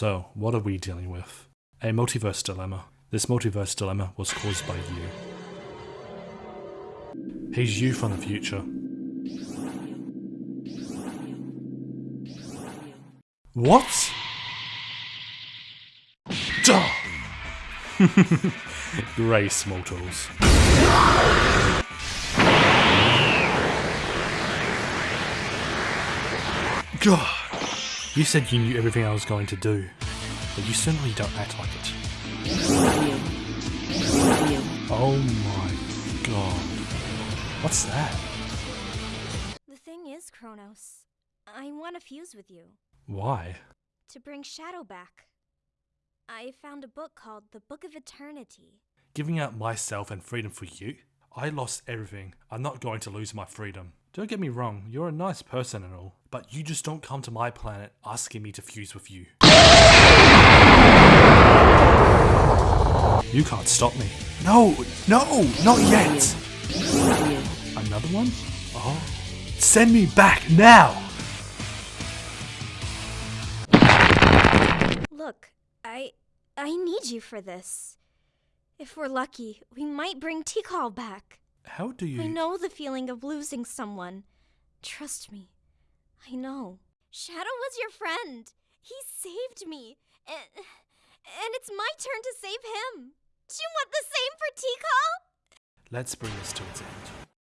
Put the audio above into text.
So, what are we dealing with? A multiverse dilemma. This multiverse dilemma was caused by you. He's you from the future. What? Duh! Grace mortals. God! You said you knew everything I was going to do, but you certainly don't act like it. Oh my god. What's that? The thing is, Kronos, I want to fuse with you Why? to bring Shadow back. I found a book called The Book of Eternity. Giving up myself and freedom for you? I lost everything. I'm not going to lose my freedom. Don't get me wrong, you're a nice person and all, but you just don't come to my planet asking me to fuse with you. You can't stop me. No, no, not yet. Another one? Oh. Send me back now! Look, I I need you for this. If we're lucky, we might bring Tikal back. How do you. I know the feeling of losing someone. Trust me. I know. Shadow was your friend. He saved me. And, and it's my turn to save him. Do you want the same for Tikal? Let's bring this to its end.